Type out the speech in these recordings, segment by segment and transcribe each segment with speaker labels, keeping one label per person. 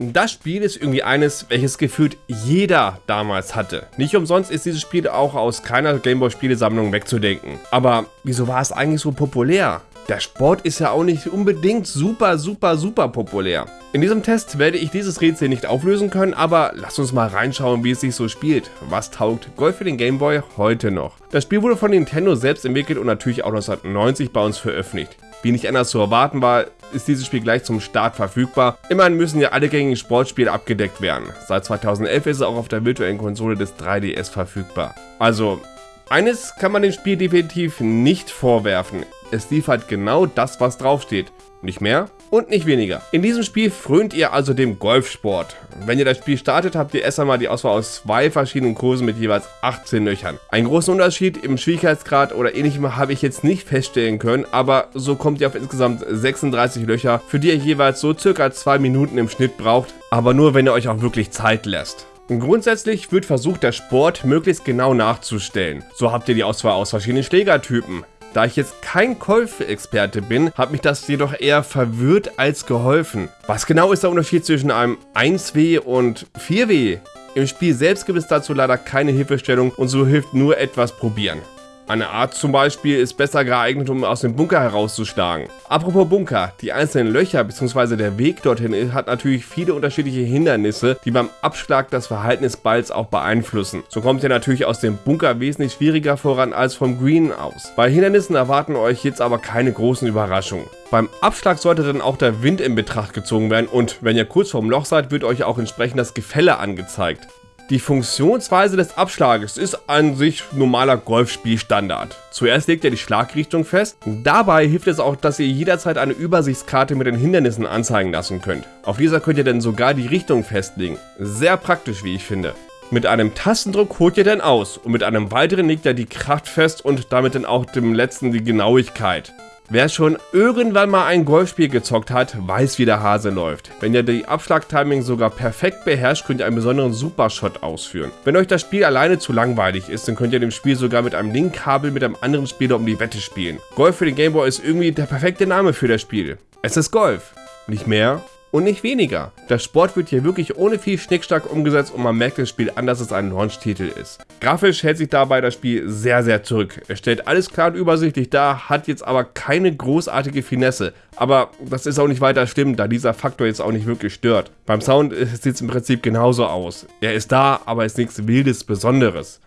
Speaker 1: Das Spiel ist irgendwie eines, welches gefühlt jeder damals hatte. Nicht umsonst ist dieses Spiel auch aus keiner Gameboy-Spielesammlung wegzudenken. Aber wieso war es eigentlich so populär? Der Sport ist ja auch nicht unbedingt super, super, super populär. In diesem Test werde ich dieses Rätsel nicht auflösen können, aber lasst uns mal reinschauen, wie es sich so spielt. Was taugt Golf für den Gameboy heute noch? Das Spiel wurde von Nintendo selbst entwickelt und natürlich auch 1990 bei uns veröffentlicht. Wie nicht anders zu erwarten war, ist dieses Spiel gleich zum Start verfügbar. Immerhin müssen ja alle gängigen Sportspiele abgedeckt werden. Seit 2011 ist es auch auf der virtuellen Konsole des 3DS verfügbar. Also, eines kann man dem Spiel definitiv nicht vorwerfen. Es liefert genau das, was draufsteht. Nicht mehr und nicht weniger. In diesem Spiel frönt ihr also dem Golfsport. Wenn ihr das Spiel startet, habt ihr erst einmal die Auswahl aus zwei verschiedenen Kursen mit jeweils 18 Löchern. Einen großen Unterschied im Schwierigkeitsgrad oder ähnlichem habe ich jetzt nicht feststellen können, aber so kommt ihr auf insgesamt 36 Löcher, für die ihr jeweils so circa 2 Minuten im Schnitt braucht, aber nur wenn ihr euch auch wirklich Zeit lässt. Grundsätzlich wird versucht, der Sport möglichst genau nachzustellen. So habt ihr die Auswahl aus verschiedenen Schlägertypen. Da ich jetzt kein Golf-Experte bin, hat mich das jedoch eher verwirrt als geholfen. Was genau ist der Unterschied zwischen einem 1W und 4W? Im Spiel selbst gibt es dazu leider keine Hilfestellung und so hilft nur etwas probieren. Eine Art zum Beispiel ist besser geeignet, um aus dem Bunker herauszuschlagen. Apropos Bunker, die einzelnen Löcher bzw. der Weg dorthin hat natürlich viele unterschiedliche Hindernisse, die beim Abschlag das Verhalten des Balls auch beeinflussen. So kommt ihr natürlich aus dem Bunker wesentlich schwieriger voran als vom Green aus. Bei Hindernissen erwarten euch jetzt aber keine großen Überraschungen. Beim Abschlag sollte dann auch der Wind in Betracht gezogen werden und wenn ihr kurz vorm Loch seid, wird euch auch entsprechend das Gefälle angezeigt. Die Funktionsweise des Abschlages ist an sich normaler Golfspielstandard. Zuerst legt ihr die Schlagrichtung fest. Dabei hilft es auch, dass ihr jederzeit eine Übersichtskarte mit den Hindernissen anzeigen lassen könnt. Auf dieser könnt ihr dann sogar die Richtung festlegen. Sehr praktisch, wie ich finde. Mit einem Tastendruck holt ihr dann aus und mit einem weiteren legt ihr die Kraft fest und damit dann auch dem letzten die Genauigkeit. Wer schon irgendwann mal ein Golfspiel gezockt hat, weiß wie der Hase läuft. Wenn ihr die Abschlagtiming sogar perfekt beherrscht, könnt ihr einen besonderen Supershot ausführen. Wenn euch das Spiel alleine zu langweilig ist, dann könnt ihr dem Spiel sogar mit einem Linkkabel mit einem anderen Spieler um die Wette spielen. Golf für den Gameboy ist irgendwie der perfekte Name für das Spiel. Es ist Golf. Nicht mehr und nicht weniger. Der Sport wird hier wirklich ohne viel Schnickschnack umgesetzt und man merkt das Spiel an, dass es ein Launch-Titel ist. Grafisch hält sich dabei das Spiel sehr, sehr zurück. Es stellt alles klar und übersichtlich dar, hat jetzt aber keine großartige Finesse. Aber das ist auch nicht weiter schlimm, da dieser Faktor jetzt auch nicht wirklich stört. Beim Sound sieht es im Prinzip genauso aus. Er ist da, aber ist nichts Wildes Besonderes.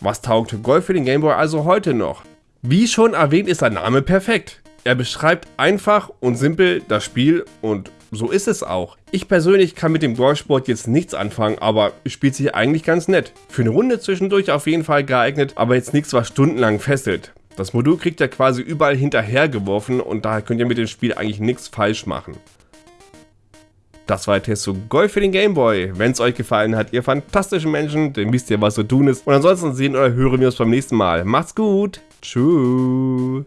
Speaker 1: Was taugt Golf für den Gameboy also heute noch? Wie schon erwähnt ist der Name perfekt. Er beschreibt einfach und simpel das Spiel und so ist es auch. Ich persönlich kann mit dem Golfsport jetzt nichts anfangen, aber spielt sich eigentlich ganz nett. Für eine Runde zwischendurch auf jeden Fall geeignet, aber jetzt nichts, was stundenlang fesselt. Das Modul kriegt ihr quasi überall hinterhergeworfen und daher könnt ihr mit dem Spiel eigentlich nichts falsch machen. Das war Test zu Golf für den Gameboy. Wenn es euch gefallen hat, ihr fantastischen Menschen, dann wisst ihr, was zu tun ist. Und ansonsten sehen oder hören wir uns beim nächsten Mal. Macht's gut. Tschüss.